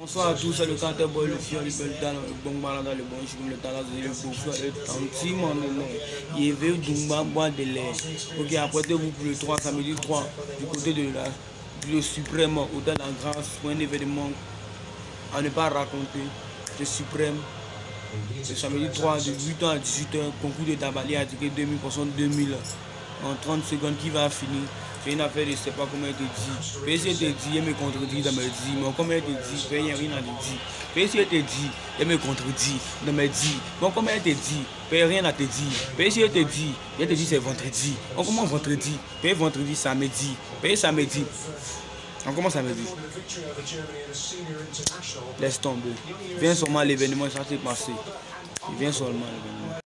Bonsoir à tous, c'est le canteur boy, le fier, le bel talent, le bon malade, le bon chou, le talent, le beau frère, le tanti, mon honneur. Il veut Dumba boire de l'air. Ok, apprêtez-vous pour le 3, samedi 3, du côté de la, le suprême, hôtel en grâce, pour un événement à ne pas raconter. Le suprême, le samedi 3, de 8h à 18h, concours de Tabali à ticket 2000 2000 en 30 secondes qui va finir. C'est une affaire de je sais pas comment elle te dit. Puis si elle te dit, elle me contredit dans mes dits. Mais comment elle te dit, n'y a rien à te dire. Puis si elle te dit, elle me contredit dans mes dits. Bon, comment elle te dit, a rien à te dire. Puis si elle te dit, elle te dit c'est vendredi. On commence vendredi, puis vendredi, samedi. Puis samedi. On commence samedi. Laisse tomber. Viens seulement à l'événement, ça s'est passé. Viens seulement à l'événement.